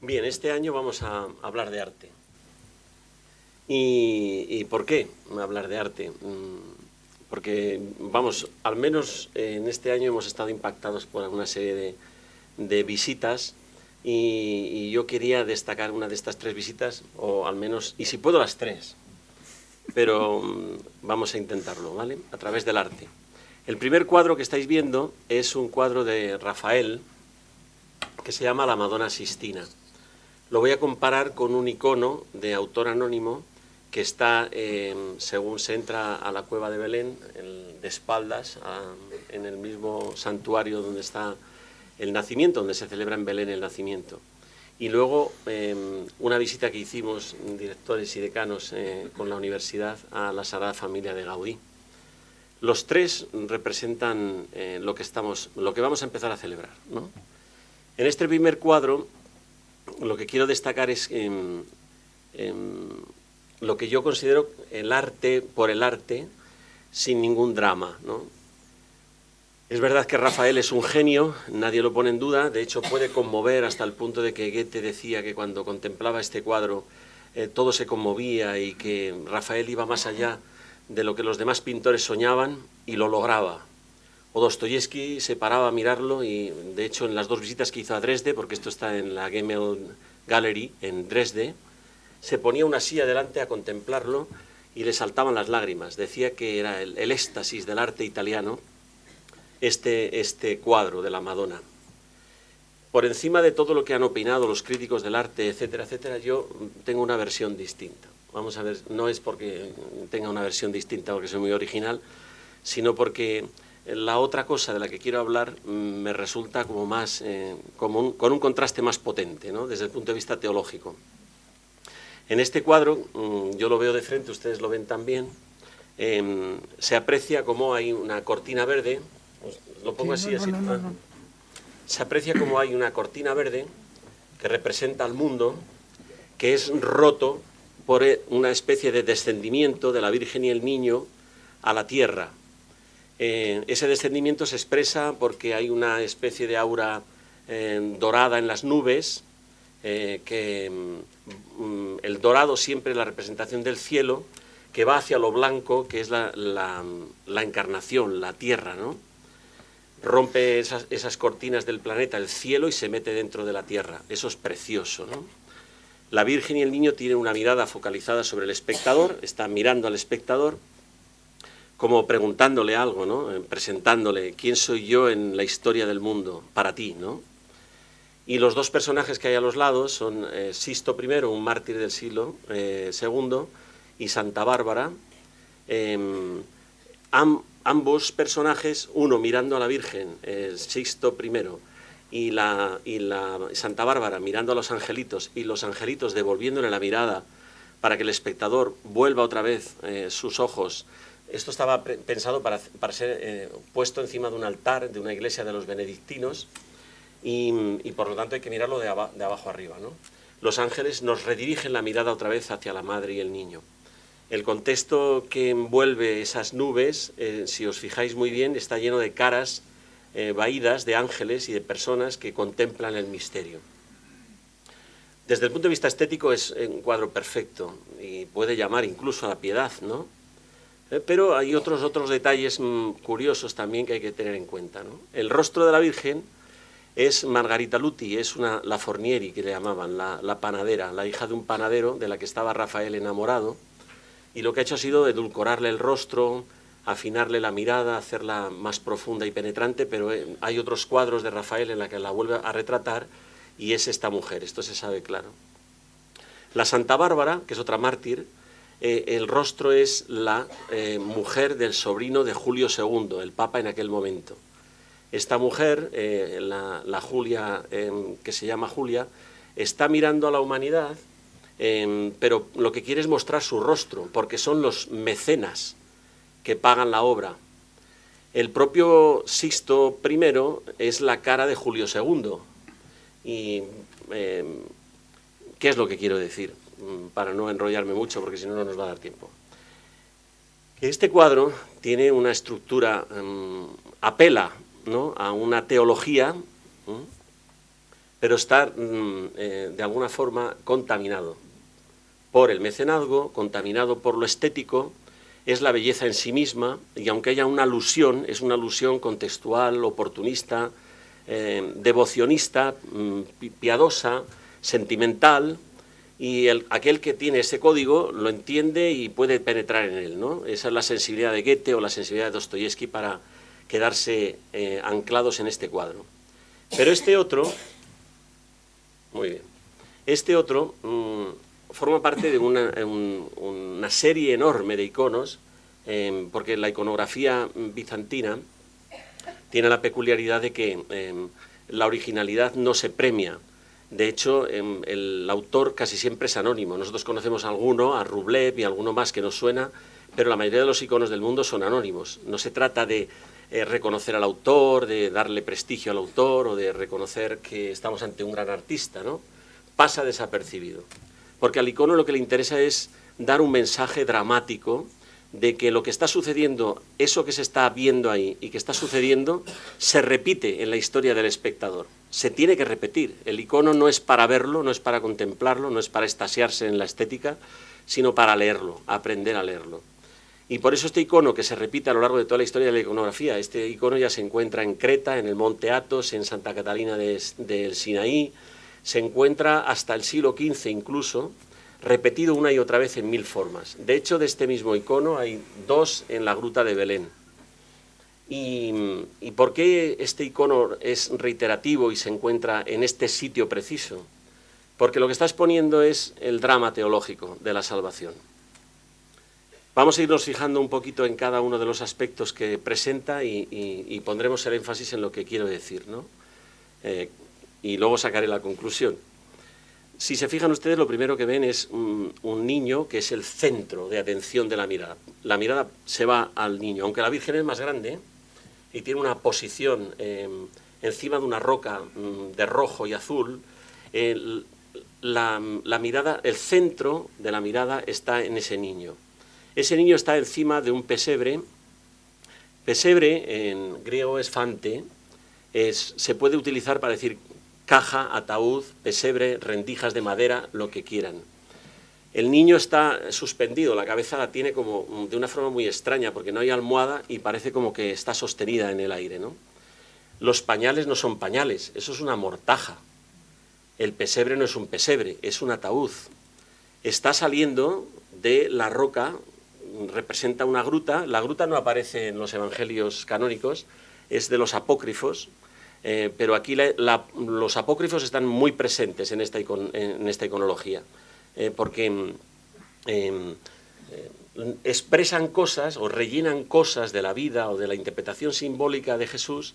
Bien, este año vamos a hablar de arte. ¿Y, por qué hablar de arte? Mm, porque, vamos, al menos en este año hemos estado impactados por alguna serie de, visitas y, yo quería destacar una de estas tres visitas, o al menos, y si puedo las tres, pero mm, vamos a intentarlo, ¿vale? A través del arte. El primer cuadro que estáis viendo es un cuadro de Rafael que se llama La Madonna Sistina. Lo voy a comparar con un icono de autor anónimo que está, em, según se entra a la cueva de Belén, de espaldas, en el mismo santuario donde está el nacimiento, donde se celebra en Belén el nacimiento. Y luego em, una visita que hicimos directores y decanos eh, con la universidad a la Sagrada Familia de Gaudí. Los tres representan eh, lo, que estamos, lo que vamos a empezar a celebrar. En este primer cuadro lo que quiero destacar es em, em, lo que yo considero el arte por el arte sin ningún drama. Es verdad que Rafael es un genio, nadie lo pone en duda, de hecho puede conmover hasta el punto de que Goethe decía que cuando contemplaba este cuadro eh, todo se conmovía y que Rafael iba más allá de lo que los demás pintores soñaban y lo lograba. O Dostoyevsky se paraba a mirarlo y, de hecho, en las dos visitas que hizo a Dresde, porque esto está en la Gemel Gallery en Dresde, se ponía una silla delante a contemplarlo y le saltaban las lágrimas. Decía que era el, éxtasis del arte italiano este, este cuadro de la Madonna. Por encima de todo lo que han opinado los críticos del arte, etcétera, etcétera, yo tengo una versión distinta. Vamos a ver, no es porque tenga una versión distinta, porque soy muy original, sino porque la otra cosa de la que quiero hablar mm, me resulta como más, eh, como con un contraste más potente, ¿no? desde el punto de vista teológico. En este cuadro, mm, yo lo veo de frente, ustedes lo ven también, em, se aprecia como hay una cortina verde, lo pongo así, así. se aprecia como hay una cortina verde que representa al mundo, que es roto por eh, una especie de descendimiento de la Virgen y el Niño a la tierra, eh, ese descendimiento se expresa porque hay una especie de aura eh, dorada en las nubes, eh, que mm, el dorado siempre es la representación del cielo, que va hacia lo blanco, que es la, encarnación, la tierra, ¿no? Rompe esas, esas, cortinas del planeta, el cielo, y se mete dentro de la tierra. Eso es precioso, ¿no? La Virgen y el Niño tienen una mirada focalizada sobre el espectador, están mirando al espectador, como preguntándole algo, ¿no? Eh, presentándole quién soy yo en la historia del mundo para ti. ¿no? Y los dos personajes que hay a los lados son eh, Sisto I, un mártir del siglo eh, II, y Santa Bárbara. Em, ambos personajes, uno mirando a la Virgen, Sisto I, y la, y la Santa Bárbara mirando a los angelitos, y los angelitos devolviéndole la mirada para que el espectador vuelva otra vez sus ojos esto estaba pensado para, ser eh, puesto encima de un altar de una iglesia de los benedictinos y, por lo tanto hay que mirarlo de, abajo arriba. Los ángeles nos redirigen la mirada otra vez hacia la madre y el niño. El contexto que envuelve esas nubes, eh, si os fijáis muy bien, está lleno de caras eh, vaídas de ángeles y de personas que contemplan el misterio. Desde el punto de vista estético es un cuadro perfecto y puede llamar incluso a la piedad, ¿no? Eh, pero hay otros, otros detalles mm, curiosos también que hay que tener en cuenta. El rostro de la Virgen es Margarita Luti, es una, la Fornieri, que le llamaban, la, panadera, la hija de un panadero de la que estaba Rafael enamorado, y lo que ha hecho ha sido edulcorarle el rostro, afinarle la mirada, hacerla más profunda y penetrante, pero eh, hay otros cuadros de Rafael en la que la vuelve a retratar, y es esta mujer, esto se sabe claro. La Santa Bárbara, que es otra mártir, eh, el rostro es la eh, mujer del sobrino de Julio II, el Papa en aquel momento. Esta mujer, eh, la, Julia, em, que se llama Julia, está mirando a la humanidad, em, pero lo que quiere es mostrar su rostro, porque son los mecenas que pagan la obra. El propio Sixto I es la cara de Julio II. ¿Y em, qué es lo que quiero decir? Mm, para no enrollarme mucho, porque si no, no nos va a dar tiempo. Este cuadro tiene una estructura, mm, apela a una teología pero está mm, eh, de alguna forma contaminado por el mecenazgo, contaminado por lo estético, es la belleza en sí misma, y aunque haya una alusión, es una alusión contextual, oportunista, eh, devocionista, piadosa, sentimental, y aquel que tiene ese código lo entiende y puede penetrar en él. ¿no? Esa es la sensibilidad de Goethe o la sensibilidad de Dostoyevsky para quedarse eh, anclados en este cuadro. Pero este otro, muy bien, este otro mm, forma parte de una, serie enorme de iconos, em, porque la iconografía bizantina tiene la peculiaridad de que em, la originalidad no se premia, de hecho, em, el autor casi siempre es anónimo. Nosotros conocemos a alguno, a Rublev y alguno más que nos suena, pero la mayoría de los iconos del mundo son anónimos. No se trata de eh, reconocer al autor, de darle prestigio al autor o de reconocer que estamos ante un gran artista, ¿no? Pasa desapercibido. Porque al icono lo que le interesa es dar un mensaje dramático de que lo que está sucediendo, eso que se está viendo ahí y que está sucediendo, se repite en la historia del espectador se tiene que repetir. El icono no es para verlo, no es para contemplarlo, no es para estasiarse en la estética, sino para leerlo, aprender a leerlo. Y por eso este icono que se repite a lo largo de toda la historia de la iconografía, este icono ya se encuentra en Creta, en el Monte Athos, en Santa Catalina del Sinaí, se encuentra hasta el siglo XV incluso, repetido una y otra vez en mil formas. De hecho, de este mismo icono hay dos en la gruta de Belén. ¿Y, por qué este icono es reiterativo y se encuentra en este sitio preciso? Porque lo que está exponiendo es el drama teológico de la salvación. Vamos a irnos fijando un poquito en cada uno de los aspectos que presenta y, pondremos el énfasis en lo que quiero decir, ¿no? Eh, y luego sacaré la conclusión. Si se fijan ustedes, lo primero que ven es un, un, niño que es el centro de atención de la mirada. La mirada se va al niño, aunque la Virgen es más grande, y tiene una posición em, encima de una roca mm, de rojo y azul, la, mirada, el centro de la mirada está en ese niño. Ese niño está encima de un pesebre. Pesebre en griego es fante, es, se puede utilizar para decir caja, ataúd, pesebre, rendijas de madera, lo que quieran. El niño está suspendido, la cabeza la tiene como de una forma muy extraña, porque no hay almohada y parece como que está sostenida en el aire. ¿no? Los pañales no son pañales, eso es una mortaja. El pesebre no es un pesebre, es un ataúd. Está saliendo de la roca, representa una gruta. La gruta no aparece en los evangelios canónicos, es de los apócrifos, eh, pero aquí los apócrifos están muy presentes en esta iconología. Eh, porque em, em, eh, expresan cosas o rellenan cosas de la vida o de la interpretación simbólica de Jesús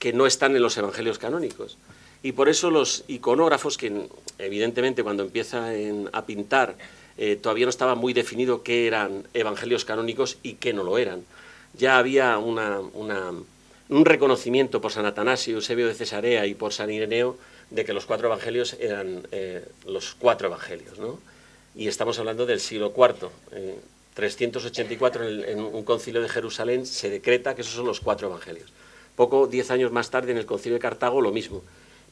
que no están en los evangelios canónicos. Y por eso los iconógrafos, que evidentemente cuando empiezan a pintar eh, todavía no estaba muy definido qué eran evangelios canónicos y qué no lo eran. Ya había un reconocimiento por San Atanasio, Eusebio de Cesarea y por San Ireneo de que los cuatro evangelios eran eh, los cuatro evangelios, ¿no? Y estamos hablando del siglo IV. 384 en, en, un concilio de Jerusalén se decreta que esos son los cuatro evangelios. Poco, diez años más tarde, en el concilio de Cartago, lo mismo.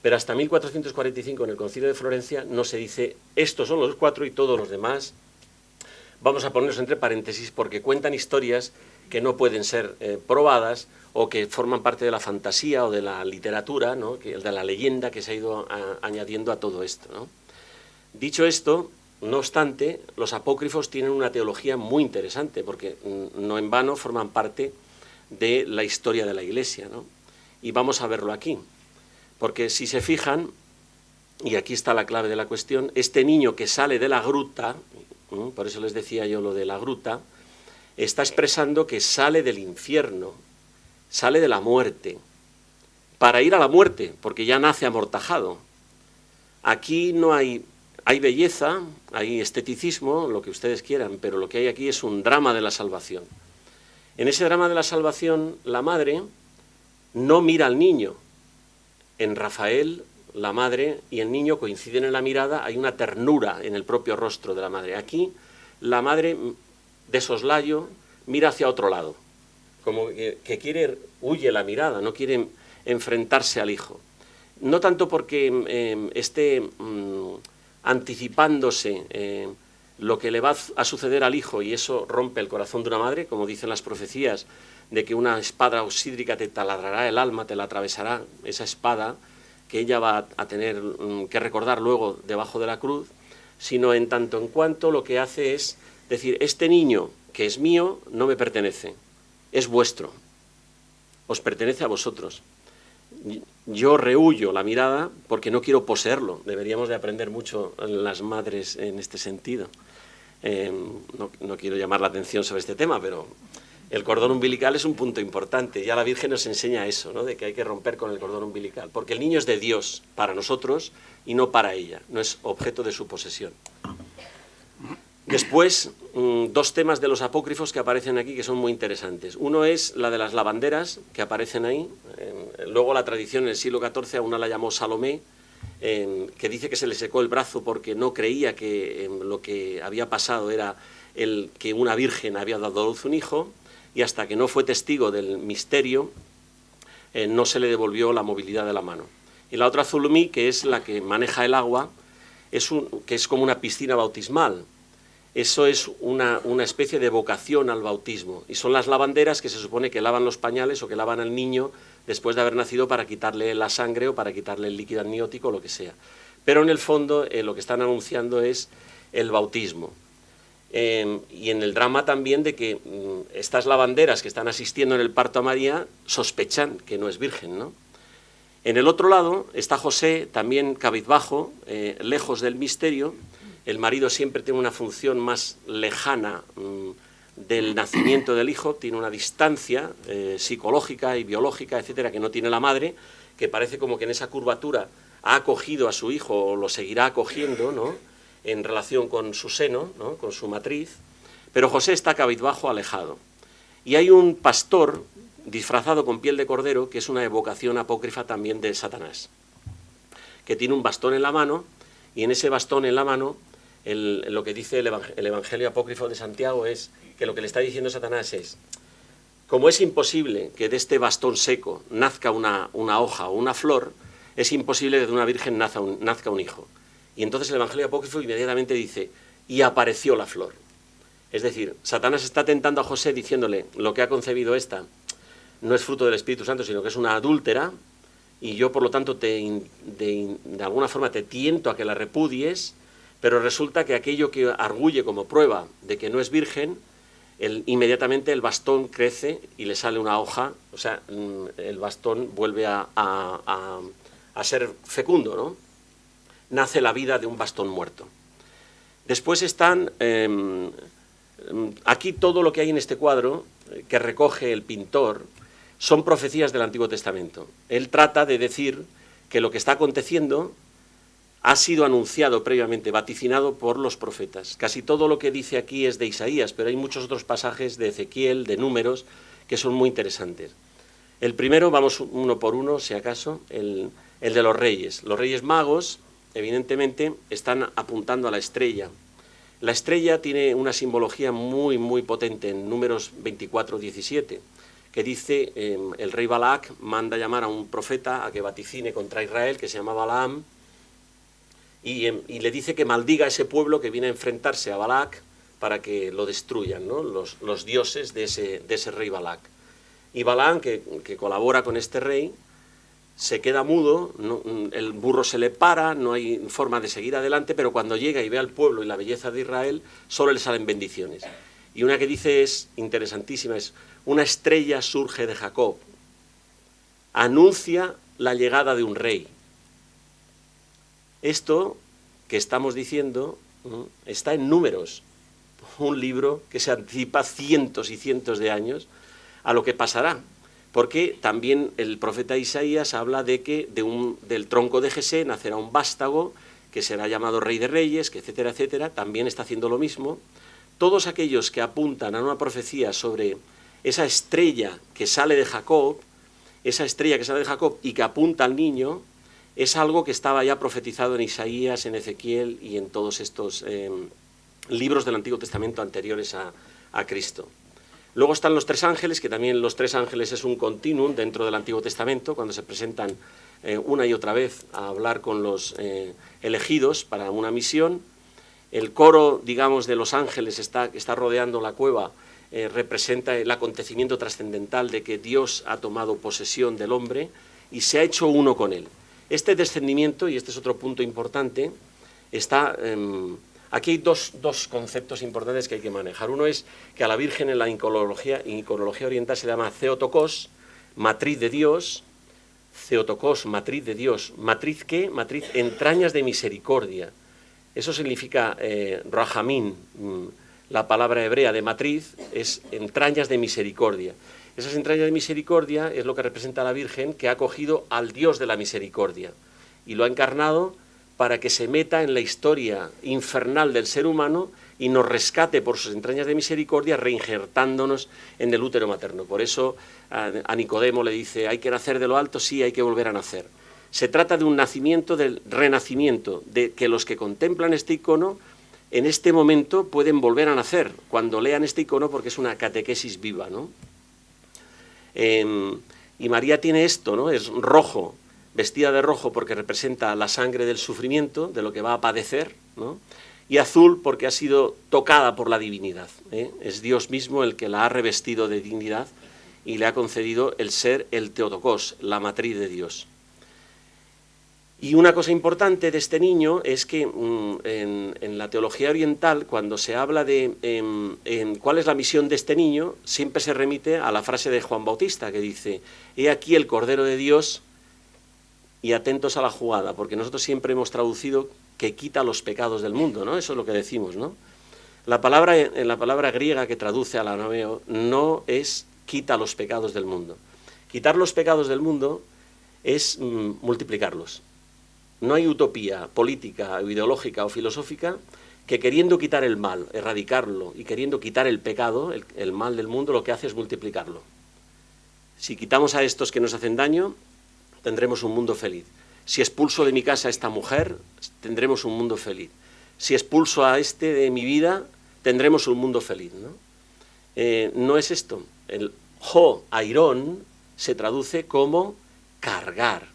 Pero hasta 1445, en el concilio de Florencia, no se dice estos son los cuatro y todos los demás. Vamos a ponerlos entre paréntesis porque cuentan historias que no pueden ser eh, probadas o que forman parte de la fantasía o de la literatura, ¿no? de la leyenda que se ha ido añadiendo a todo esto. Dicho esto, no obstante, los apócrifos tienen una teología muy interesante, porque mm, no en vano forman parte de la historia de la Iglesia. Y vamos a verlo aquí, porque si se fijan, y aquí está la clave de la cuestión, este niño que sale de la gruta, por eso les decía yo lo de la gruta, está expresando que sale del infierno, sale de la muerte, para ir a la muerte, porque ya nace amortajado. Aquí no hay, hay belleza, hay esteticismo, lo que ustedes quieran, pero lo que hay aquí es un drama de la salvación. En ese drama de la salvación, la madre no mira al niño. En Rafael, la madre y el niño coinciden en la mirada, hay una ternura en el propio rostro de la madre. Aquí, la madre de soslayo mira hacia otro lado como que, quiere, huye la mirada, no quiere enfrentarse al hijo. no tanto porque em, esté mm, anticipándose eh, lo que le va a suceder al hijo y eso rompe el corazón de una madre, como dicen las profecías, de que una espada oxídrica te taladrará el alma, te la atravesará, esa espada que ella va a tener mm, que recordar luego debajo de la cruz, sino en tanto en cuanto lo que hace es decir, este niño que es mío no me pertenece, es vuestro, os pertenece a vosotros. Yo rehuyo la mirada porque no quiero poseerlo. Deberíamos de aprender mucho las madres en este sentido. Eh, no, no, quiero llamar la atención sobre este tema, pero el cordón umbilical es un punto importante. Ya la Virgen nos enseña eso, ¿no? de que hay que romper con el cordón umbilical, porque el niño es de Dios para nosotros y no para ella, no es objeto de su posesión. Después, mm, dos temas de los apócrifos que aparecen aquí que son muy interesantes. Uno es la de las lavanderas, que aparecen ahí. luego la tradición en el siglo XIV a una la llamó Salomé, que dice que se le secó el brazo porque no creía que em, lo que había pasado era el que una virgen había dado a luz un hijo, y hasta que no fue testigo del misterio, eh, no se le devolvió la movilidad de la mano. Y la otra Zulumí, que es la que maneja el agua, es un, que es como una piscina bautismal, eso es una, especie de vocación al bautismo. Y son las lavanderas que se supone que lavan los pañales o que lavan al niño después de haber nacido para quitarle la sangre o para quitarle el líquido amniótico o lo que sea. Pero en el fondo eh, lo que están anunciando es el bautismo. Em, y en el drama también de que mm, estas lavanderas que están asistiendo en el parto a María sospechan que no es virgen, ¿no? En el otro lado está José, también cabizbajo, eh, lejos del misterio, el marido siempre tiene una función más lejana mm, del nacimiento del hijo, tiene una distancia eh, psicológica y biológica, etcétera, que no tiene la madre, que parece como que en esa curvatura ha acogido a su hijo o lo seguirá acogiendo, ¿no? en relación con su seno, ¿no? con su matriz, pero José está cabizbajo, alejado. Y hay un pastor disfrazado con piel de cordero, que es una evocación apócrifa también de Satanás, que tiene un bastón en la mano, y en ese bastón en la mano lo que dice el, Evangelio apócrifo de Santiago es que lo que le está diciendo Satanás es, como es imposible que de este bastón seco nazca una, hoja o una flor, es imposible que de una virgen nazca un, nazca un hijo. Y entonces el Evangelio apócrifo inmediatamente dice, y apareció la flor. Es decir, Satanás está tentando a José diciéndole, lo que ha concebido esta no es fruto del Espíritu Santo, sino que es una adúltera, y yo por lo tanto de, alguna forma te tiento a que la repudies, pero resulta que aquello que arguye como prueba de que no es virgen, inmediatamente el bastón crece y le sale una hoja, o sea, mm, el bastón vuelve a, ser fecundo, ¿no? Nace la vida de un bastón muerto. Después están, em, aquí todo lo que hay en este cuadro, eh, que recoge el pintor, son profecías del Antiguo Testamento. Él trata de decir que lo que está aconteciendo ha sido anunciado previamente, vaticinado por los profetas. Casi todo lo que dice aquí es de Isaías, pero hay muchos otros pasajes de Ezequiel, de números, que son muy interesantes. El primero, vamos uno por uno, si acaso, el, de los reyes. Los reyes magos, evidentemente, están apuntando a la estrella. La estrella tiene una simbología muy, muy potente en números 24-17, que dice, em, el rey Balac manda llamar a un profeta a que vaticine contra Israel, que se llama Balaam, Em, y, le dice que maldiga a ese pueblo que viene a enfrentarse a Balak para que lo destruyan, ¿no? los, dioses de ese, rey Balak. Y Balak, que, que, colabora con este rey, se queda mudo, el burro se le para, no hay forma de seguir adelante, pero cuando llega y ve al pueblo y la belleza de Israel, solo le salen bendiciones. Y una que dice es interesantísima, es, una estrella surge de Jacob, anuncia la llegada de un rey. Esto que estamos diciendo está en números, un libro que se anticipa cientos y cientos de años a lo que pasará, porque también el profeta Isaías habla de que de un, del tronco de Jesé nacerá un vástago que será llamado rey de reyes, que etcétera, etcétera, también está haciendo lo mismo. Todos aquellos que apuntan a una profecía sobre esa estrella que sale de Jacob, esa estrella que sale de Jacob y que apunta al niño, es algo que estaba ya profetizado en Isaías, en Ezequiel y en todos estos em, libros del Antiguo Testamento anteriores a, Cristo. Luego están los tres ángeles, que también los tres ángeles es un continuum dentro del Antiguo Testamento, cuando se presentan eh, una y otra vez a hablar con los eh, elegidos para una misión. El coro, digamos, de los ángeles está, está rodeando la cueva, eh, representa el acontecimiento trascendental de que Dios ha tomado posesión del hombre y se ha hecho uno con él. Este descendimiento, y este es otro punto importante, está... Aquí hay dos, conceptos importantes que hay que manejar. Uno es que a la Virgen en la iconología, iconología oriental se llama Theotokos, matriz de Dios, Theotokos, matriz de Dios. ¿Matriz qué? Matriz entrañas de misericordia. Eso significa eh, mm, la palabra hebrea de matriz, es entrañas de misericordia. Esas entrañas de misericordia es lo que representa a la Virgen que ha acogido al Dios de la misericordia y lo ha encarnado para que se meta en la historia infernal del ser humano y nos rescate por sus entrañas de misericordia, reinjertándonos en el útero materno. Por eso a, Nicodemo le dice, hay que nacer de lo alto, sí, hay que volver a nacer. Se trata de un nacimiento, del renacimiento, de que los que contemplan este icono en este momento pueden volver a nacer cuando lean este icono porque es una catequesis viva. ¿no? Em, y María tiene esto, ¿no? es rojo, vestida de rojo porque representa la sangre del sufrimiento, de lo que va a padecer, ¿no? y azul porque ha sido tocada por la divinidad. ¿eh? Es Dios mismo el que la ha revestido de dignidad y le ha concedido el ser el Teotocos, la matriz de Dios. Y una cosa importante de este niño es que mm, en, la teología oriental, cuando se habla de em, cuál es la misión de este niño, siempre se remite a la frase de Juan Bautista, que dice, he aquí el Cordero de Dios y atentos a la jugada, porque nosotros siempre hemos traducido que quita los pecados del mundo, ¿no? Eso es lo que decimos, ¿no? La palabra, la palabra griega que traduce al arameo no es quita los pecados del mundo. Quitar los pecados del mundo es mm, multiplicarlos. No hay utopía política, ideológica o filosófica que queriendo quitar el mal, erradicarlo y queriendo quitar el pecado, el mal del mundo, lo que hace es multiplicarlo. Si quitamos a estos que nos hacen daño, tendremos un mundo feliz. Si expulso de mi casa a esta mujer, tendremos un mundo feliz. Si expulso a este de mi vida, tendremos un mundo feliz. ¿no? Eh, no es esto. El jo, airón, se traduce como cargar.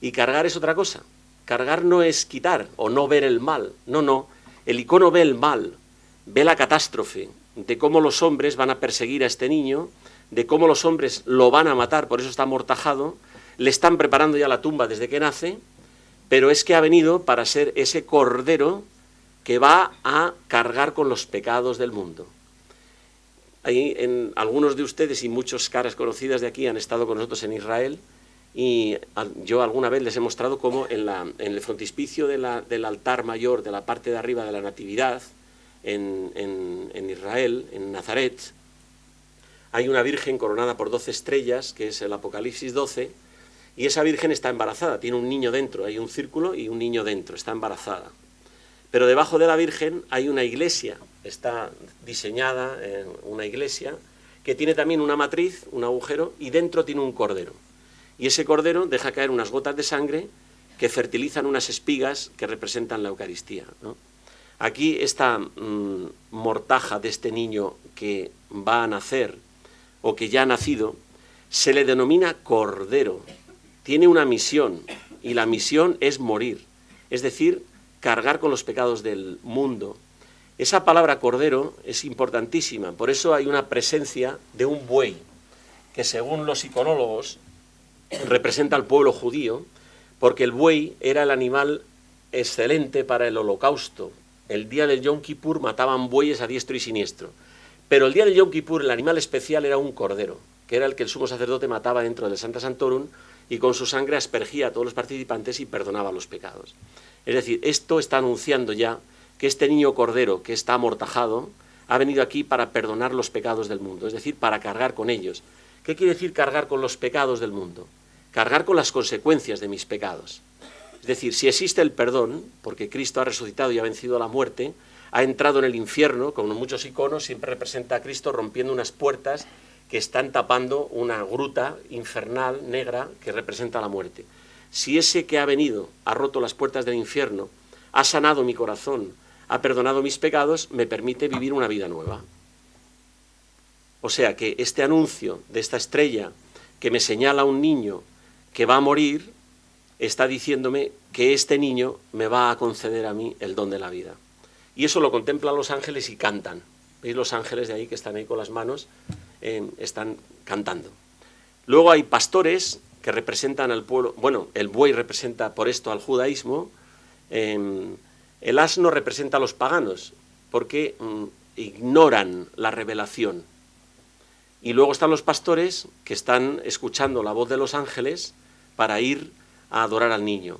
Y cargar es otra cosa. Cargar no es quitar o no ver el mal. No, no. El icono ve el mal, ve la catástrofe de cómo los hombres van a perseguir a este niño, de cómo los hombres lo van a matar, por eso está amortajado, le están preparando ya la tumba desde que nace, pero es que ha venido para ser ese cordero que va a cargar con los pecados del mundo. Hay en, algunos de ustedes y muchas caras conocidas de aquí han estado con nosotros en Israel y yo alguna vez les he mostrado cómo en, el frontispicio del altar mayor de la parte de arriba de la Natividad en, en Israel, en Nazaret, hay una virgen coronada por doce estrellas, que es el Apocalipsis 12, y esa virgen está embarazada, tiene un niño dentro, hay un círculo y un niño dentro, está embarazada. Pero debajo de la virgen hay una iglesia, está diseñada en una iglesia que tiene también una matriz, un agujero, y dentro tiene un cordero. Y ese cordero deja caer unas gotas de sangre que fertilizan unas espigas que representan la Eucaristía. Aquí esta mm, mortaja de este niño que va a nacer o que ya ha nacido, se le denomina cordero, tiene una misión y la misión es morir, es decir, cargar con los pecados del mundo. Esa palabra cordero es importantísima, por eso hay una presencia de un buey, que según los iconólogos representa al pueblo judío, porque el buey era el animal excelente para el holocausto. El día del Yom Kippur mataban bueyes a diestro y siniestro, pero el día del Yom Kippur el animal especial era un cordero, que era el que el sumo sacerdote mataba dentro del Santa Santorum y con su sangre aspergía a todos los participantes y perdonaba los pecados. Es decir, esto está anunciando ya que este niño cordero que está amortajado ha venido aquí para perdonar los pecados del mundo, es decir, para cargar con ellos. ¿Qué quiere decir cargar con los pecados del mundo? Cargar con las consecuencias de mis pecados. Es decir, si existe el perdón, porque Cristo ha resucitado y ha vencido a la muerte, ha entrado en el infierno, como en muchos iconos, siempre representa a Cristo rompiendo unas puertas que están tapando una gruta infernal negra que representa la muerte. Si ese que ha venido ha roto las puertas del infierno, ha sanado mi corazón, ha perdonado mis pecados, me permite vivir una vida nueva. O sea que este anuncio de esta estrella que me señala un niño que va a morir, está diciéndome que este niño me va a conceder a mí el don de la vida. Y eso lo contemplan los ángeles y cantan. ¿Veis los ángeles de ahí que están ahí con las manos? Están cantando. Luego hay pastores que representan al pueblo, bueno, el buey representa por esto al judaísmo, em, el asno representa a los paganos, porque mm, ignoran la revelación. Y luego están los pastores que están escuchando la voz de los ángeles para ir a adorar al niño.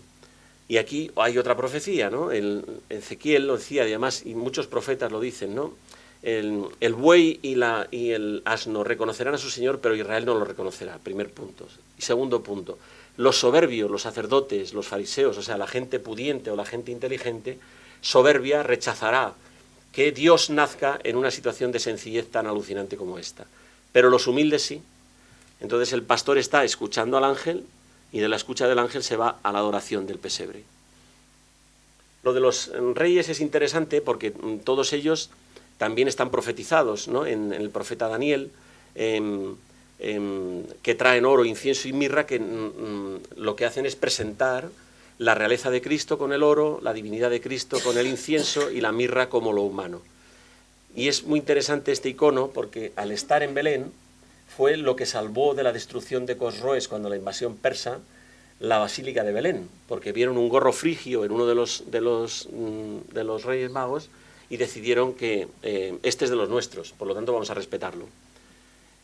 Y aquí hay otra profecía, ¿no? El, Ezequiel lo decía, y además, y muchos profetas lo dicen, ¿no? El, buey y, y el asno reconocerán a su Señor, pero Israel no lo reconocerá, primer punto. Y segundo punto, los soberbios, los sacerdotes, los fariseos, o sea, la gente pudiente o la gente inteligente, soberbia rechazará que Dios nazca en una situación de sencillez tan alucinante como esta. Pero los humildes sí. Entonces el pastor está escuchando al ángel y de la escucha del ángel se va a la adoración del pesebre. Lo de los reyes es interesante porque mm, todos ellos también están profetizados ¿no? en, el profeta Daniel, em, em, que traen oro, incienso y mirra, que mm, mm, lo que hacen es presentar la realeza de Cristo con el oro, la divinidad de Cristo con el incienso y la mirra como lo humano. Y es muy interesante este icono porque al estar en Belén fue lo que salvó de la destrucción de Cosroes cuando la invasión persa la Basílica de Belén, porque vieron un gorro frigio en uno de los, de los, mm, de los reyes magos y decidieron que eh, este es de los nuestros, por lo tanto vamos a respetarlo.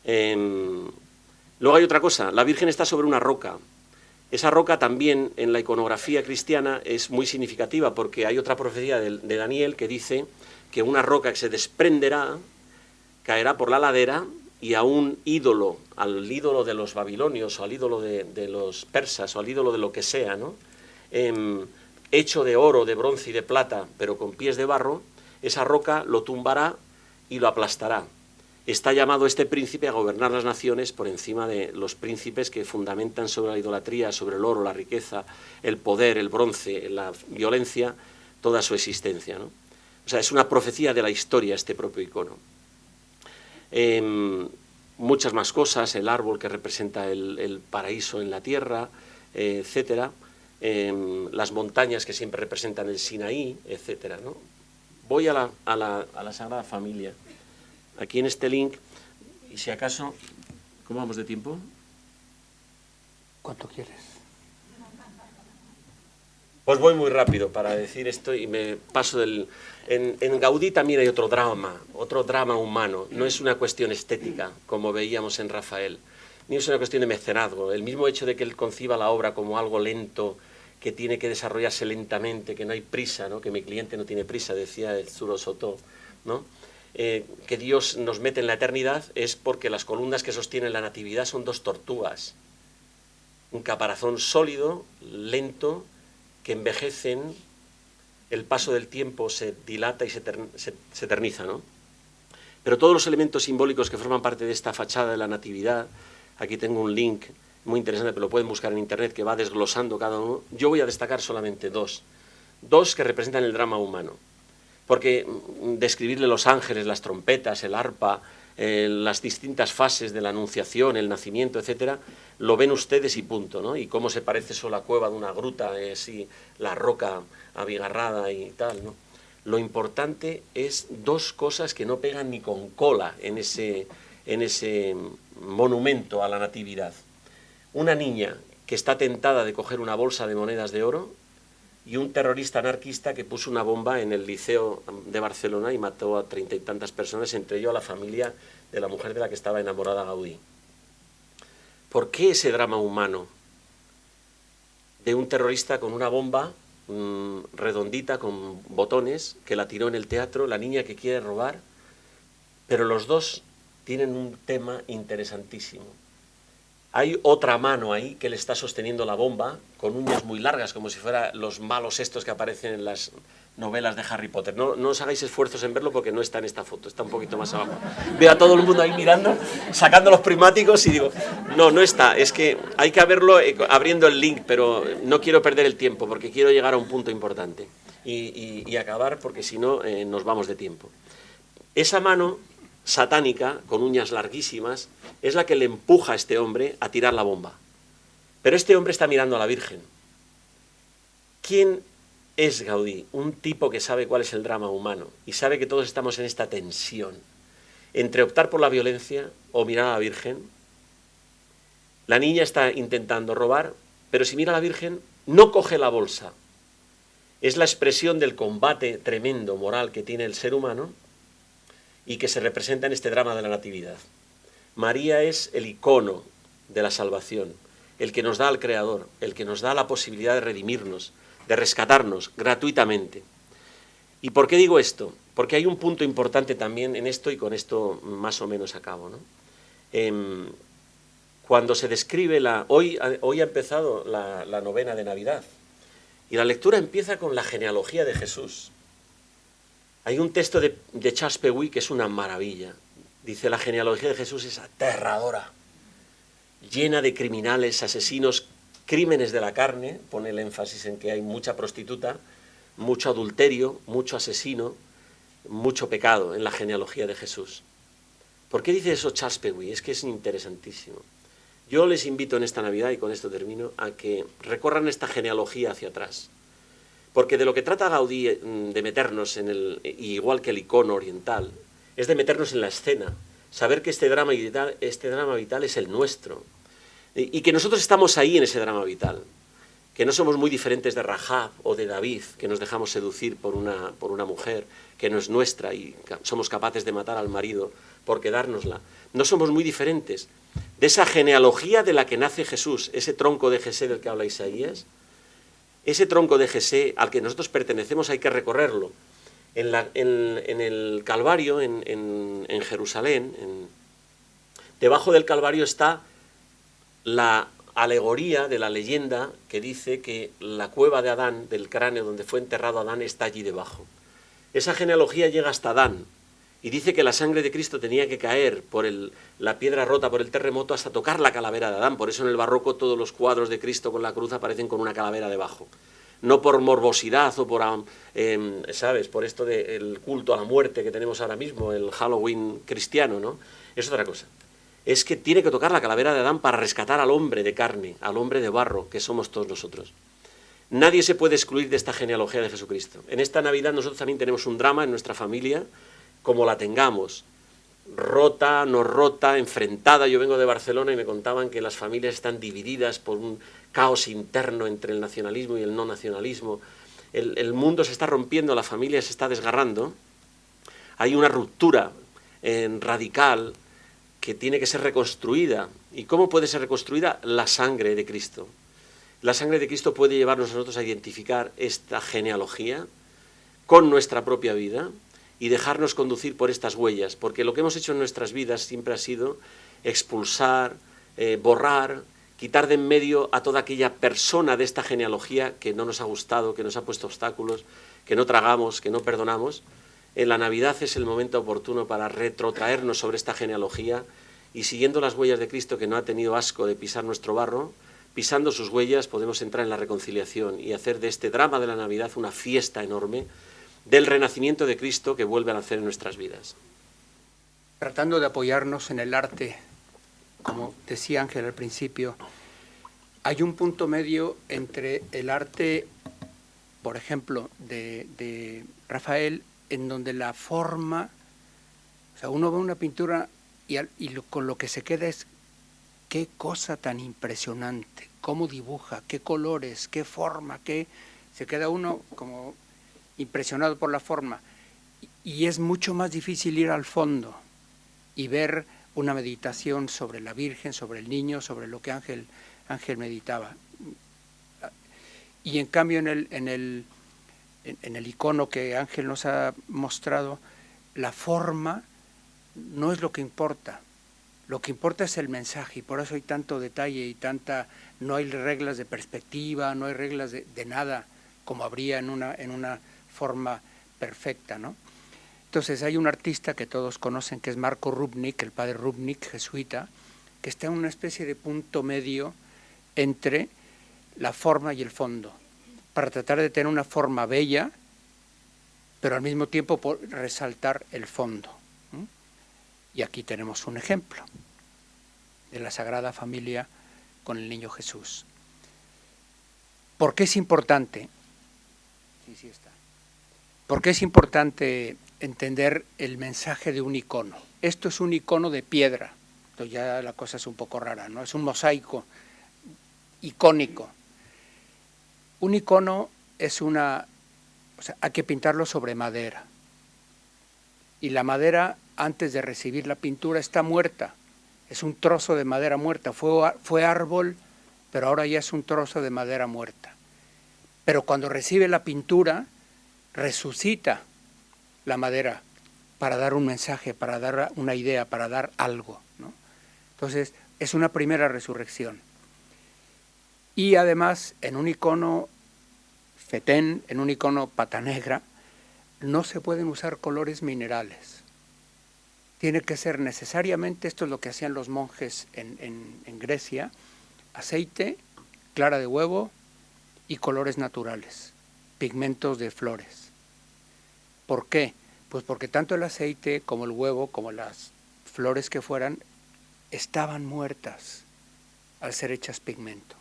Em, luego hay otra cosa, la Virgen está sobre una roca. Esa roca también en la iconografía cristiana es muy significativa porque hay otra profecía de, Daniel que dice que una roca que se desprenderá caerá por la ladera y a un ídolo, al ídolo de los babilonios o al ídolo de, los persas o al ídolo de lo que sea, ¿no? Em, hecho de oro, de bronce y de plata, pero con pies de barro, esa roca lo tumbará y lo aplastará. Está llamado este príncipe a gobernar las naciones por encima de los príncipes que fundamentan sobre la idolatría, sobre el oro, la riqueza, el poder, el bronce, la violencia, toda su existencia. ¿no? O sea, es una profecía de la historia este propio icono. Em, muchas más cosas, el árbol que representa el, paraíso en la tierra, eh, etcétera, em, las montañas que siempre representan el Sinaí, etcétera. Voy a la, a, la, a la, Sagrada Familia. Aquí en este link, y si acaso, ¿cómo vamos de tiempo? ¿Cuánto quieres? Pues voy muy rápido para decir esto y me paso del... En, en, Gaudí también hay otro drama, otro drama humano. No es una cuestión estética, como veíamos en Rafael, ni es una cuestión de mecenazgo. El mismo hecho de que él conciba la obra como algo lento, que tiene que desarrollarse lentamente, que no hay prisa, ¿no? que mi cliente no tiene prisa, decía el Zuro Soto, ¿no? Eh, que Dios nos mete en la eternidad es porque las columnas que sostienen la natividad son dos tortugas, un caparazón sólido, lento, que envejecen, el paso del tiempo se dilata y se, se eterniza, ¿no? Pero todos los elementos simbólicos que forman parte de esta fachada de la natividad, aquí tengo un link muy interesante, pero lo pueden buscar en internet, que va desglosando cada uno. Yo voy a destacar solamente dos. Dos que representan el drama humano. Porque mm, describirle los ángeles, las trompetas, el arpa, eh, las distintas fases de la anunciación, el nacimiento, etcétera, lo ven ustedes y punto, ¿no? Y cómo se parece eso la cueva de una gruta, eh, la roca abigarrada y tal, ¿no? Lo importante es dos cosas que no pegan ni con cola en ese, en ese monumento a la natividad una niña que está tentada de coger una bolsa de monedas de oro y un terrorista anarquista que puso una bomba en el liceo de Barcelona y mató a treinta y tantas personas, entre ellos a la familia de la mujer de la que estaba enamorada Gaudí. ¿Por qué ese drama humano de un terrorista con una bomba mm, redondita con botones que la tiró en el teatro, la niña que quiere robar? Pero los dos tienen un tema interesantísimo. Hay otra mano ahí que le está sosteniendo la bomba, con uñas muy largas, como si fueran los malos estos que aparecen en las novelas de Harry Potter. No, no os hagáis esfuerzos en verlo porque no está en esta foto, está un poquito más abajo. Veo a todo el mundo ahí mirando, sacando los primáticos y digo, no, no está, es que hay que verlo eh, abriendo el link, pero no quiero perder el tiempo porque quiero llegar a un punto importante y, acabar porque si no eh, nos vamos de tiempo. Esa mano satánica, con uñas larguísimas, es la que le empuja a este hombre a tirar la bomba. Pero este hombre está mirando a la Virgen. ¿Quién es Gaudí? Un tipo que sabe cuál es el drama humano y sabe que todos estamos en esta tensión entre optar por la violencia o mirar a la Virgen. La niña está intentando robar, pero si mira a la Virgen, no coge la bolsa. Es la expresión del combate tremendo moral que tiene el ser humano y que se representa en este drama de la Natividad. María es el icono de la salvación, el que nos da al Creador, el que nos da la posibilidad de redimirnos, de rescatarnos gratuitamente. ¿Y por qué digo esto? Porque hay un punto importante también en esto y con esto más o menos acabo. ¿no? Em, cuando se describe la... Hoy, hoy ha empezado la, novena de Navidad y la lectura empieza con la genealogía de Jesús. Hay un texto de, de Charles que es una maravilla. Dice, la genealogía de Jesús es aterradora, llena de criminales, asesinos, crímenes de la carne, pone el énfasis en que hay mucha prostituta, mucho adulterio, mucho asesino, mucho pecado en la genealogía de Jesús. ¿Por qué dice eso Charles Es que es interesantísimo. Yo les invito en esta Navidad, y con esto termino, a que recorran esta genealogía hacia atrás. Porque de lo que trata Gaudí mm, de meternos en el, igual que el icono oriental, es de meternos en la escena, saber que este drama vital, este drama vital es el nuestro, y, que nosotros estamos ahí en ese drama vital, que no somos muy diferentes de Rahab o de David, que nos dejamos seducir por una, por una mujer que no es nuestra y somos capaces de matar al marido por quedárnosla. No somos muy diferentes de esa genealogía de la que nace Jesús, ese tronco de Jesé del que habla Isaías, ese tronco de Jesé al que nosotros pertenecemos hay que recorrerlo en, el Calvario, en, Jerusalén, debajo del Calvario está la alegoría de la leyenda que dice que la cueva de Adán, del cráneo donde fue enterrado Adán, está allí debajo. Esa genealogía llega hasta Adán y dice que la sangre de Cristo tenía que caer por la piedra rota por el terremoto hasta tocar la calavera de Adán. Por eso en el barroco todos los cuadros de Cristo con la cruz aparecen con una calavera debajo no por morbosidad o por, em, ¿sabes?, por esto del culto a la muerte que tenemos ahora mismo, el Halloween cristiano, ¿no? Es otra cosa. Es que tiene que tocar la calavera de Adán para rescatar al hombre de carne, al hombre de barro, que somos todos nosotros. Nadie se puede excluir de esta genealogía de Jesucristo. En esta Navidad nosotros también tenemos un drama en nuestra familia, como la tengamos, rota, no rota, enfrentada. Yo vengo de Barcelona y me contaban que las familias están divididas por un caos interno entre el nacionalismo y el no nacionalismo. El, mundo se está rompiendo, la familia se está desgarrando. Hay una ruptura en radical que tiene que ser reconstruida. ¿Y cómo puede ser reconstruida? La sangre de Cristo. La sangre de Cristo puede llevarnos nosotros a identificar esta genealogía con nuestra propia vida y dejarnos conducir por estas huellas, porque lo que hemos hecho en nuestras vidas siempre ha sido expulsar, eh, borrar, quitar de en medio a toda aquella persona de esta genealogía que no nos ha gustado, que nos ha puesto obstáculos, que no tragamos, que no perdonamos. En la Navidad es el momento oportuno para retrotraernos sobre esta genealogía y siguiendo las huellas de Cristo que no ha tenido asco de pisar nuestro barro, pisando sus huellas podemos entrar en la reconciliación y hacer de este drama de la Navidad una fiesta enorme del renacimiento de Cristo que vuelve a nacer en nuestras vidas. Tratando de apoyarnos en el arte como decía Ángel al principio, hay un punto medio entre el arte, por ejemplo, de, Rafael, en donde la forma, o sea, uno ve una pintura y, con lo que se queda es qué cosa tan impresionante, cómo dibuja, qué colores, qué forma, qué... Se queda uno como impresionado por la forma. Y es mucho más difícil ir al fondo y ver una meditación sobre la Virgen, sobre el niño, sobre lo que Ángel, Ángel meditaba. Y en cambio en el, en, el, en el icono que Ángel nos ha mostrado, la forma no es lo que importa. Lo que importa es el mensaje y por eso hay tanto detalle y tanta, no hay reglas de perspectiva, no hay reglas de, de nada como habría en una, en una forma perfecta, ¿no? Entonces hay un artista que todos conocen que es Marco Rubnik, el padre Rubnik, jesuita, que está en una especie de punto medio entre la forma y el fondo, para tratar de tener una forma bella, pero al mismo tiempo resaltar el fondo. Y aquí tenemos un ejemplo de la Sagrada Familia con el Niño Jesús. ¿Por qué es importante? Sí, sí está. Porque es importante entender el mensaje de un icono. Esto es un icono de piedra. Entonces ya la cosa es un poco rara, ¿no? Es un mosaico icónico. Un icono es una... O sea, hay que pintarlo sobre madera. Y la madera, antes de recibir la pintura, está muerta. Es un trozo de madera muerta. Fue, fue árbol, pero ahora ya es un trozo de madera muerta. Pero cuando recibe la pintura, resucita la madera para dar un mensaje, para dar una idea, para dar algo. ¿no? Entonces, es una primera resurrección. Y además, en un icono fetén, en un icono pata negra, no se pueden usar colores minerales. Tiene que ser necesariamente, esto es lo que hacían los monjes en, en Grecia, aceite, clara de huevo y colores naturales, pigmentos de flores. ¿Por qué? Pues porque tanto el aceite como el huevo, como las flores que fueran, estaban muertas al ser hechas pigmento.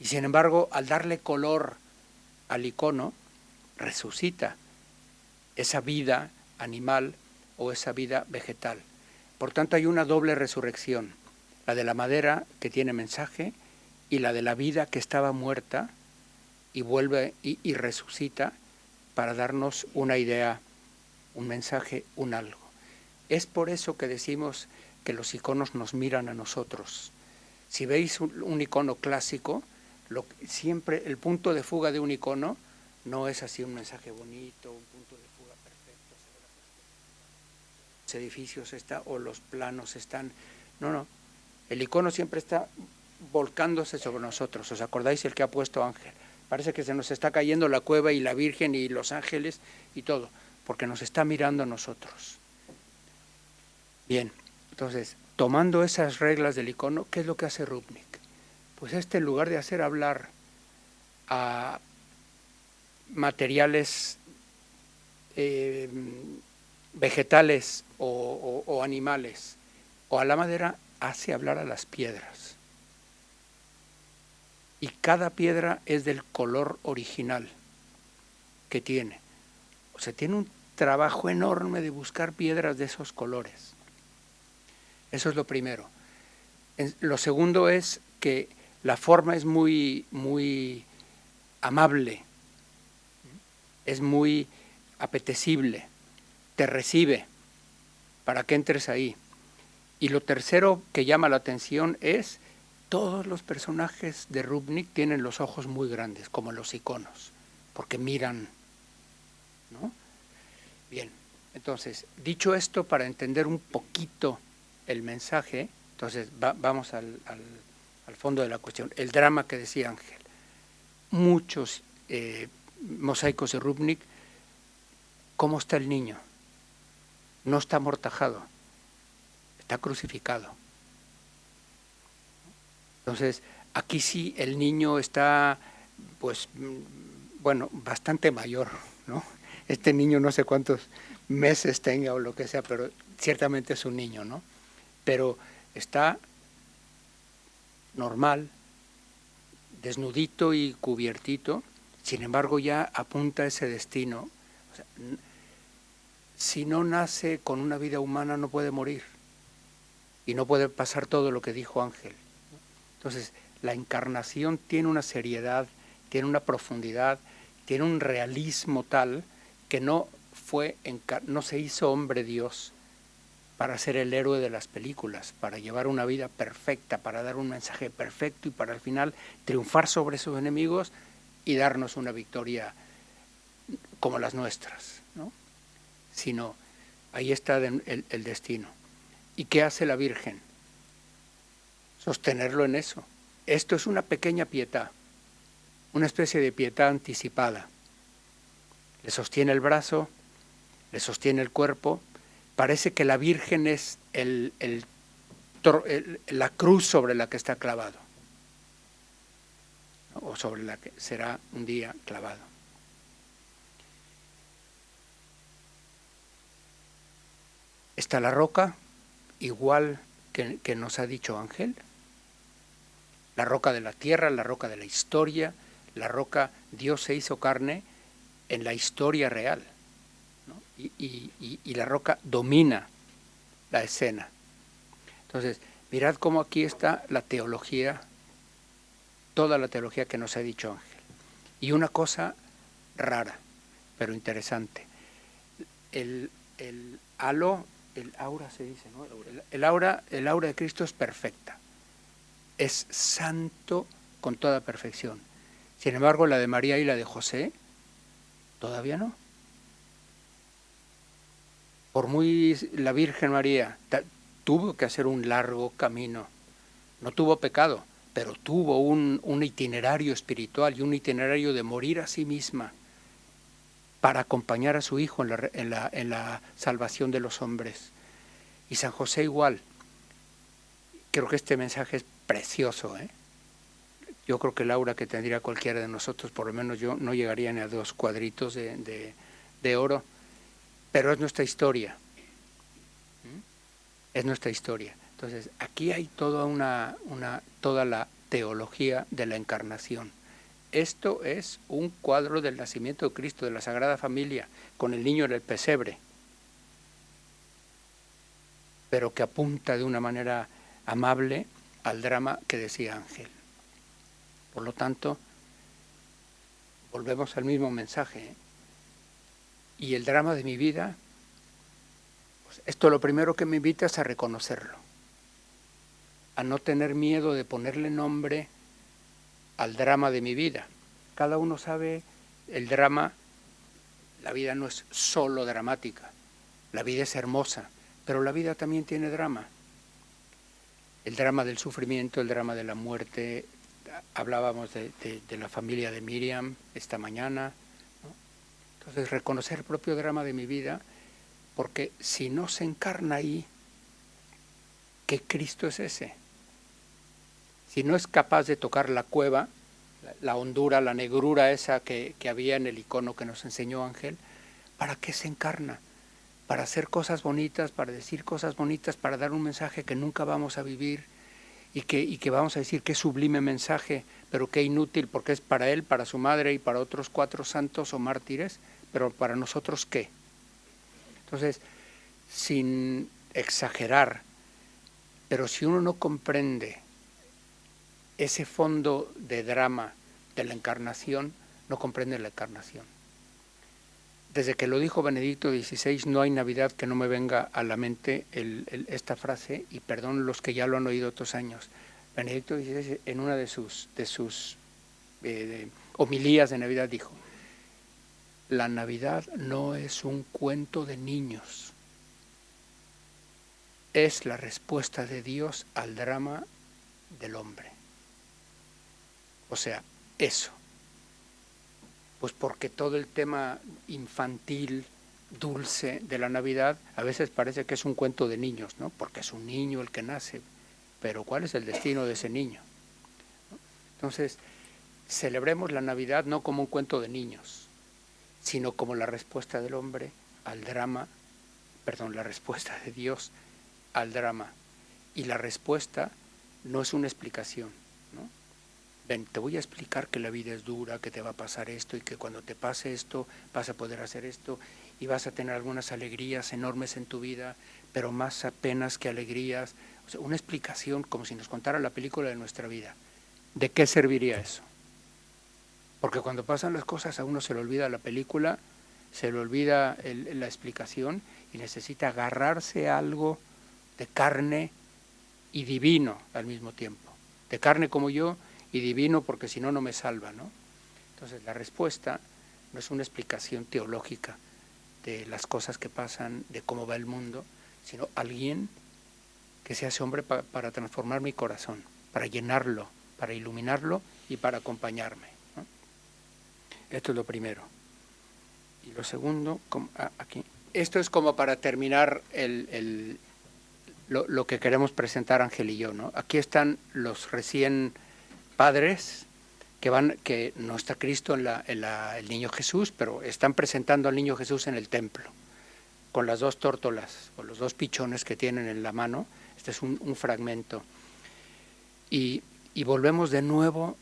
Y sin embargo, al darle color al icono, resucita esa vida animal o esa vida vegetal. Por tanto, hay una doble resurrección, la de la madera que tiene mensaje y la de la vida que estaba muerta y vuelve y, resucita para darnos una idea, un mensaje, un algo. Es por eso que decimos que los iconos nos miran a nosotros. Si veis un, icono clásico, siempre el punto de fuga de un icono no es así un mensaje bonito, un punto de fuga perfecto, los edificios está, o los planos están, no, no, el icono siempre está volcándose sobre nosotros, ¿os acordáis el que ha puesto Ángel? Parece que se nos está cayendo la cueva y la Virgen y los ángeles y todo, porque nos está mirando a nosotros. Bien, entonces, tomando esas reglas del icono, ¿qué es lo que hace Rubnik? Pues este en lugar de hacer hablar a materiales eh, vegetales o animales o a la madera, hace hablar a las piedras y cada piedra es del color original que tiene. O sea, tiene un trabajo enorme de buscar piedras de esos colores. Eso es lo primero. Lo segundo es que la forma es muy, muy amable, es muy apetecible, te recibe para que entres ahí. Y lo tercero que llama la atención es todos los personajes de Rubnik tienen los ojos muy grandes, como los iconos, porque miran. ¿no? Bien, entonces, dicho esto, para entender un poquito el mensaje, entonces vamos al, fondo de la cuestión, el drama que decía Ángel. Muchos eh, mosaicos de Rubnik, ¿cómo está el niño? No está amortajado, está crucificado entonces, aquí sí el niño está, pues, bueno, bastante mayor, ¿no? Este niño no sé cuántos meses tenga o lo que sea, pero ciertamente es un niño, ¿no? Pero está normal, desnudito y cubiertito, sin embargo ya apunta a ese destino. si no nace con una vida humana no puede morir y no puede pasar todo lo que dijo Ángel. Entonces, la encarnación tiene una seriedad, tiene una profundidad, tiene un realismo tal que no fue no se hizo hombre Dios para ser el héroe de las películas, para llevar una vida perfecta, para dar un mensaje perfecto y para al final triunfar sobre sus enemigos y darnos una victoria como las nuestras, ¿no? Sino ahí está el, el destino. ¿Y qué hace la Virgen? Sostenerlo en eso. Esto es una pequeña pietad, una especie de pietad anticipada. Le sostiene el brazo, le sostiene el cuerpo, parece que la Virgen es la cruz sobre la que está clavado, o sobre la que será un día clavado. Está la roca, igual que nos ha dicho Ángel, la roca de la tierra, la roca de la historia, la roca Dios se hizo carne en la historia real. y la roca domina la escena. Entonces, mirad cómo aquí está la teología, toda la teología que nos ha dicho Ángel. Y una cosa rara, pero interesante. El, halo, el aura se dice, ¿no? El, aura, el aura de Cristo es perfecta. Es santo con toda perfección. Sin embargo, la de María y la de José, todavía no. Por muy la Virgen María tuvo que hacer un largo camino. No tuvo pecado, pero tuvo un, itinerario espiritual y un itinerario de morir a sí misma para acompañar a su hijo en la, en la, salvación de los hombres. Y San José igual. Creo que este mensaje es precioso. ¿eh? Yo creo que Laura que tendría cualquiera de nosotros, por lo menos yo, no llegaría ni a dos cuadritos de, oro, pero es nuestra historia. Es nuestra historia. Entonces, aquí hay toda, una, toda la teología de la encarnación. Esto es un cuadro del nacimiento de Cristo, de la Sagrada Familia, con el niño en el pesebre, pero que apunta de una manera amable al drama que decía Ángel. Por lo tanto, volvemos al mismo mensaje. ¿eh? Y el drama de mi vida, pues esto lo primero que me invita es a reconocerlo a no tener miedo de ponerle nombre al drama de mi vida. Cada uno sabe el drama, la vida no es solo dramática, la vida es hermosa, pero la vida también tiene drama. El drama del sufrimiento, el drama de la muerte, hablábamos de, la familia de Miriam esta mañana. Entonces, reconocer el propio drama de mi vida, porque si no se encarna ahí, ¿qué Cristo es ese? si no es capaz de tocar la cueva, la hondura, la negrura esa que, había en el icono que nos enseñó Ángel, ¿para qué se encarna? Para hacer cosas bonitas, para decir cosas bonitas, para dar un mensaje que nunca vamos a vivir y que, vamos a decir qué sublime mensaje, pero qué inútil, porque es para él, para su madre y para otros cuatro santos o mártires, pero para nosotros qué. Entonces, sin exagerar, pero si uno no comprende ese fondo de drama de la encarnación no comprende la encarnación. Desde que lo dijo Benedicto XVI, no hay Navidad que no me venga a la mente esta frase, y perdón los que ya lo han oído otros años. Benedicto XVI en una de sus, eh, homilías de Navidad dijo, la Navidad no es un cuento de niños, es la respuesta de Dios al drama del hombre. O sea, eso. Pues porque todo el tema infantil, dulce de la Navidad, a veces parece que es un cuento de niños, ¿no? Porque es un niño el que nace, pero ¿cuál es el destino de ese niño? Entonces, celebremos la Navidad no como un cuento de niños, sino como la respuesta del hombre al drama, perdón, la respuesta de Dios al drama. Y la respuesta no es una explicación. Ven, te voy a explicar que la vida es dura, que te va a pasar esto y que cuando te pase esto vas a poder hacer esto y vas a tener algunas alegrías enormes en tu vida, pero más apenas que alegrías. O sea, una explicación como si nos contara la película de nuestra vida. ¿De qué serviría eso? Porque cuando pasan las cosas a uno se le olvida la película, se le olvida la explicación y necesita agarrarse algo de carne y divino al mismo tiempo. De carne como yo y divino porque si no, no me salva. ¿no? Entonces la respuesta no es una explicación teológica de las cosas que pasan, de cómo va el mundo, sino alguien que se hace hombre para transformar mi corazón, para llenarlo, para iluminarlo y para acompañarme. Esto es lo primero. Y lo segundo, ah, aquí. Esto es como para terminar el, lo, lo, que queremos presentar Ángel y yo. ¿no? Aquí están los recién padres que van, que no está Cristo en, la, el niño Jesús, pero están presentando al niño Jesús en el templo, con las dos tórtolas o los dos pichones que tienen en la mano. Este es un, fragmento. Y, volvemos de nuevo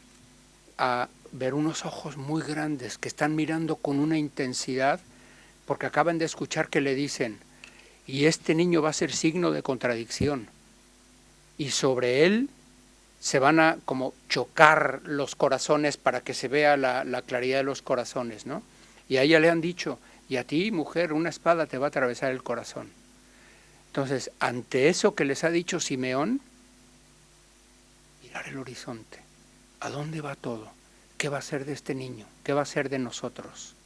a ver unos ojos muy grandes que están mirando con una intensidad porque acaban de escuchar que le dicen, y este niño va a ser signo de contradicción, y sobre él se van a como chocar los corazones para que se vea la, la claridad de los corazones, ¿no? Y a ella le han dicho, y a ti, mujer, una espada te va a atravesar el corazón. Entonces, ante eso que les ha dicho Simeón, mirar el horizonte. ¿A dónde va todo? ¿Qué va a ser de este niño? ¿Qué va a ser de nosotros?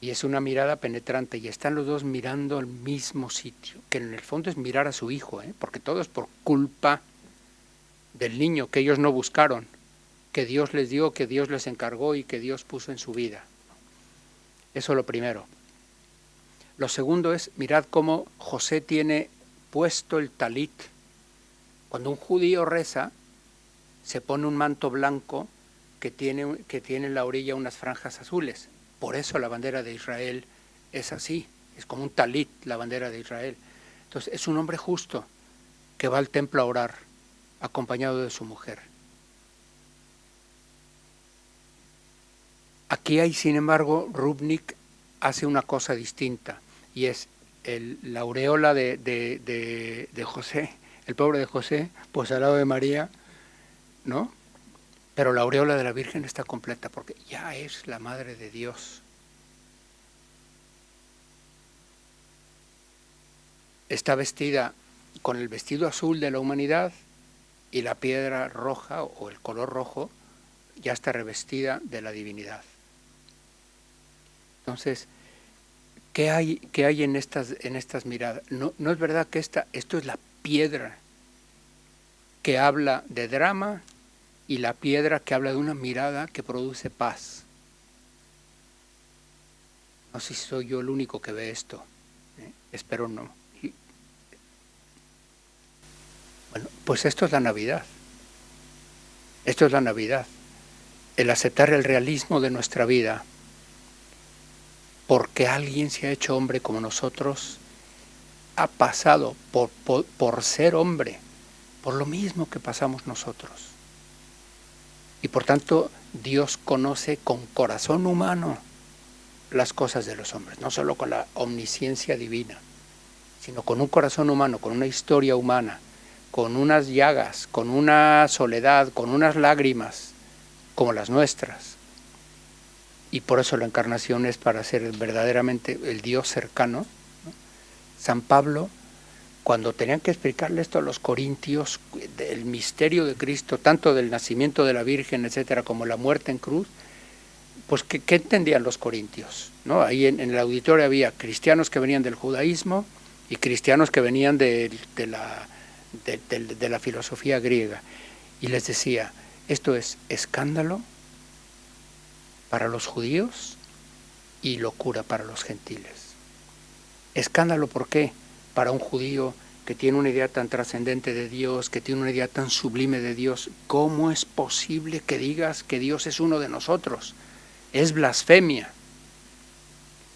Y es una mirada penetrante y están los dos mirando al mismo sitio, que en el fondo es mirar a su hijo, ¿eh? porque todo es por culpa del niño que ellos no buscaron, que Dios les dio, que Dios les encargó y que Dios puso en su vida. Eso lo primero. Lo segundo es, mirad cómo José tiene puesto el talit. Cuando un judío reza, se pone un manto blanco que tiene, que tiene en la orilla unas franjas azules. Por eso la bandera de Israel es así, es como un talit la bandera de Israel. Entonces es un hombre justo que va al templo a orar, acompañado de su mujer. Aquí hay, sin embargo, Rubnik hace una cosa distinta, y es el, la aureola de, de, de, José, el pobre de José, pues al lado de María, ¿no? Pero la aureola de la Virgen está completa porque ya es la Madre de Dios. Está vestida con el vestido azul de la humanidad y la piedra roja o el color rojo ya está revestida de la divinidad. Entonces, ¿qué hay, hay en, estas, en estas miradas? No, no es verdad que esta, esto es la piedra que habla de drama y la piedra que habla de una mirada que produce paz. No sé si soy yo el único que ve esto, ¿eh? espero no. bueno, pues esto es la Navidad. Esto es la Navidad. El aceptar el realismo de nuestra vida, porque alguien se ha hecho hombre como nosotros, ha pasado por, por, por ser hombre, por lo mismo que pasamos nosotros. Y por tanto, Dios conoce con corazón humano las cosas de los hombres, no solo con la omnisciencia divina, sino con un corazón humano, con una historia humana, con unas llagas, con una soledad, con unas lágrimas, como las nuestras. Y por eso la encarnación es para ser verdaderamente el Dios cercano. San Pablo cuando tenían que explicarle esto a los corintios, del misterio de Cristo, tanto del nacimiento de la Virgen, etcétera, como la muerte en cruz, pues ¿qué, entendían los corintios? ¿No? Ahí en, el auditorio había cristianos que venían del judaísmo y cristianos que venían de, la, de la filosofía griega. Y les decía, esto es escándalo para los judíos y locura para los gentiles. Escándalo, ¿por qué? Para un judío que tiene una idea tan trascendente de Dios, que tiene una idea tan sublime de Dios, ¿cómo es posible que digas que Dios es uno de nosotros? Es blasfemia,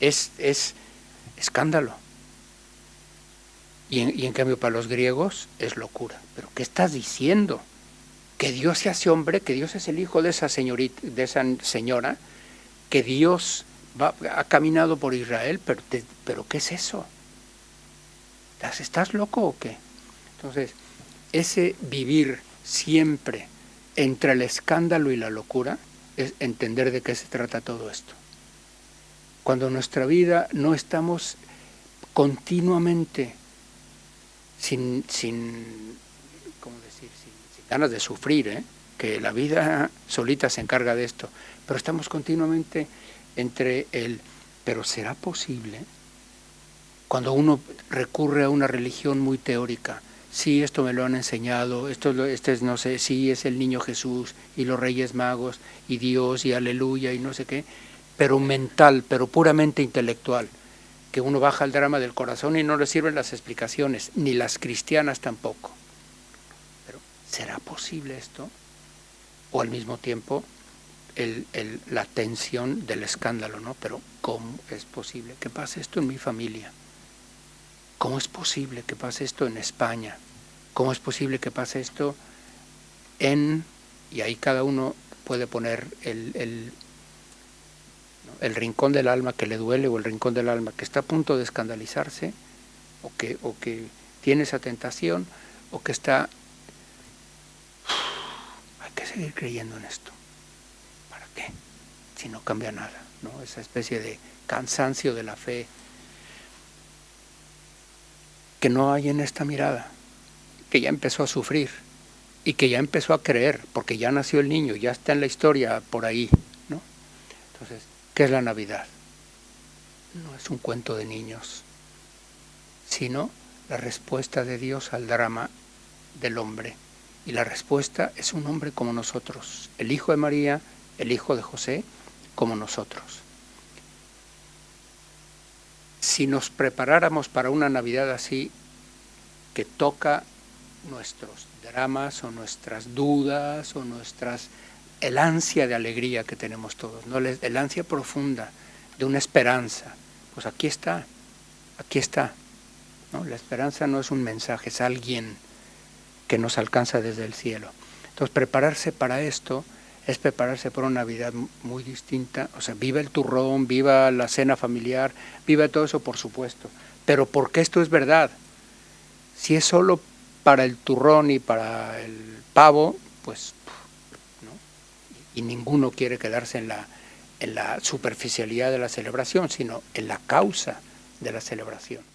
es, es escándalo. Y en, cambio para los griegos es locura. ¿Pero qué estás diciendo? Que Dios se hace hombre, que Dios es el hijo de esa, señorita, de esa señora, que Dios va, ha caminado por Israel, pero, pero ¿qué es eso? ¿Estás loco o qué? Entonces, ese vivir siempre entre el escándalo y la locura es entender de qué se trata todo esto. Cuando en nuestra vida no estamos continuamente sin, sin, ganas de sufrir, ¿eh? que la vida solita se encarga de esto, pero estamos continuamente entre el, pero ¿será posible? Cuando uno recurre a una religión muy teórica, sí, esto me lo han enseñado, esto este es, no sé, sí, es el niño Jesús y los reyes magos y Dios y aleluya y no sé qué, pero mental, pero puramente intelectual, que uno baja el drama del corazón y no le sirven las explicaciones, ni las cristianas tampoco. Pero, ¿será posible esto? O al mismo tiempo, el, la tensión del escándalo, ¿no? Pero, ¿cómo es posible que pase esto en mi familia? ¿Cómo es posible que pase esto en España? ¿Cómo es posible que pase esto en y ahí cada uno puede poner el, el, el, rincón del alma que le duele o el rincón del alma que está a punto de escandalizarse o que, o que tiene esa tentación o que está... Hay que seguir creyendo en esto. ¿Para qué? Si no cambia nada, ¿no? Esa especie de cansancio de la fe que no hay en esta mirada, que ya empezó a sufrir y que ya empezó a creer, porque ya nació el niño, ya está en la historia por ahí, ¿no? Entonces, ¿qué es la Navidad? No es un cuento de niños, sino la respuesta de Dios al drama del hombre. Y la respuesta es un hombre como nosotros, el hijo de María, el hijo de José, como nosotros. Si nos preparáramos para una Navidad así, que toca nuestros dramas o nuestras dudas o nuestras el ansia de alegría que tenemos todos, ¿no? el ansia profunda de una esperanza. Pues aquí está, aquí está. ¿no? La esperanza no es un mensaje, es alguien que nos alcanza desde el cielo. Entonces prepararse para esto es prepararse para una Navidad muy distinta. O sea, viva el turrón, viva la cena familiar, viva todo eso por supuesto. Pero porque esto es verdad. Si es solo para el turrón y para el pavo, pues, ¿no? Y ninguno quiere quedarse en la, en la superficialidad de la celebración, sino en la causa de la celebración.